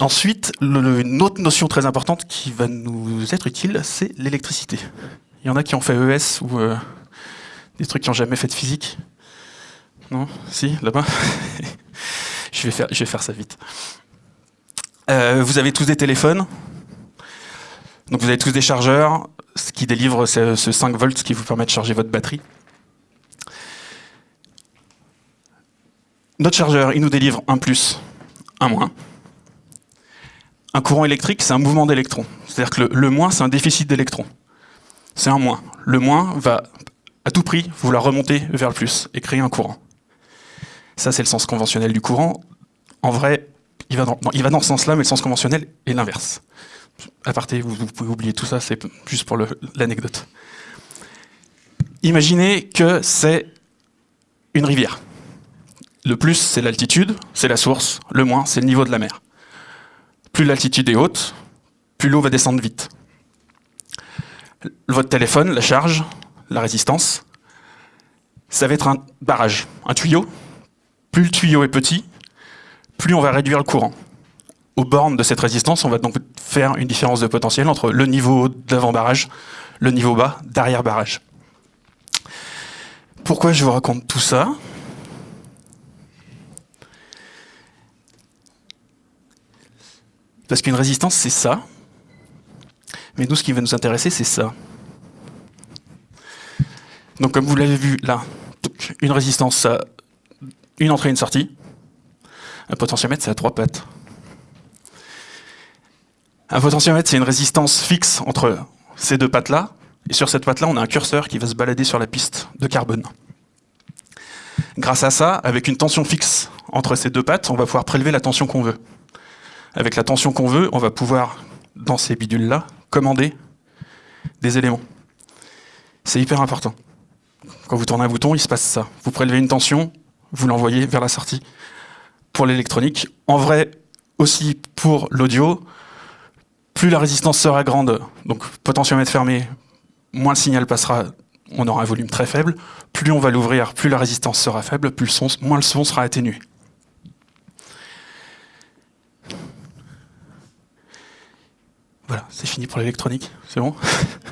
Ensuite, une autre notion très importante qui va nous être utile, c'est l'électricité. Il y en a qui ont fait ES ou euh, des trucs qui n'ont jamais fait de physique. Non? Si, là-bas? Je, vais faire, ça vite. Euh, vous avez tous des téléphones. Donc vous avez tous des chargeurs, ce qui délivre ce, ce 5 volts qui vous permet de charger votre batterie. Notre chargeur, il nous délivre un plus, un moins. Un courant électrique, c'est un mouvement d'électrons. C'est-à-dire que le, moins, c'est un déficit d'électrons. C'est un moins. Le moins va, à tout prix, vouloir remonter vers le plus et créer un courant. Ça, c'est le sens conventionnel du courant. En vrai, il va dans, il va dans ce sens-là, mais le sens conventionnel est l'inverse. À parté, vous, vous pouvez oublier tout ça, c'est juste pour l'anecdote. Imaginez que c'est une rivière. Le plus, c'est l'altitude, c'est la source. Le moins, c'est le niveau de la mer. Plus l'altitude est haute, plus l'eau va descendre vite. Votre téléphone, la charge, la résistance, ça va être un barrage, un tuyau. Plus le tuyau est petit, plus on va réduire le courant. Aux bornes de cette résistance, on va donc faire une différence de potentiel entre le niveau d'avant-barrage, le niveau bas d'arrière-barrage. Pourquoi je vous raconte tout ça? Parce qu'une résistance, c'est ça. Mais nous, ce qui va nous intéresser, c'est ça. Donc, comme vous l'avez vu là, une résistance, une entrée et une sortie. Un potentiomètre, ça a trois pattes. Un potentiomètre, c'est une résistance fixe entre ces deux pattes-là. Et sur cette patte-là, on a un curseur qui va se balader sur la piste de carbone. Grâce à ça, avec une tension fixe entre ces deux pattes, on va pouvoir prélever la tension qu'on veut. Avec la tension qu'on veut, on va pouvoir, dans ces bidules-là, commander des éléments. C'est hyper important. Quand vous tournez un bouton, il se passe ça. Vous prélevez une tension, vous l'envoyez vers la sortie. Pour l'électronique, en vrai aussi pour l'audio, plus la résistance sera grande, donc potentiomètre fermé, moins le signal passera, on aura un volume très faible. Plus on va l'ouvrir, plus la résistance sera faible, moins le son sera atténué. Voilà, c'est fini pour l'électronique, c'est bon?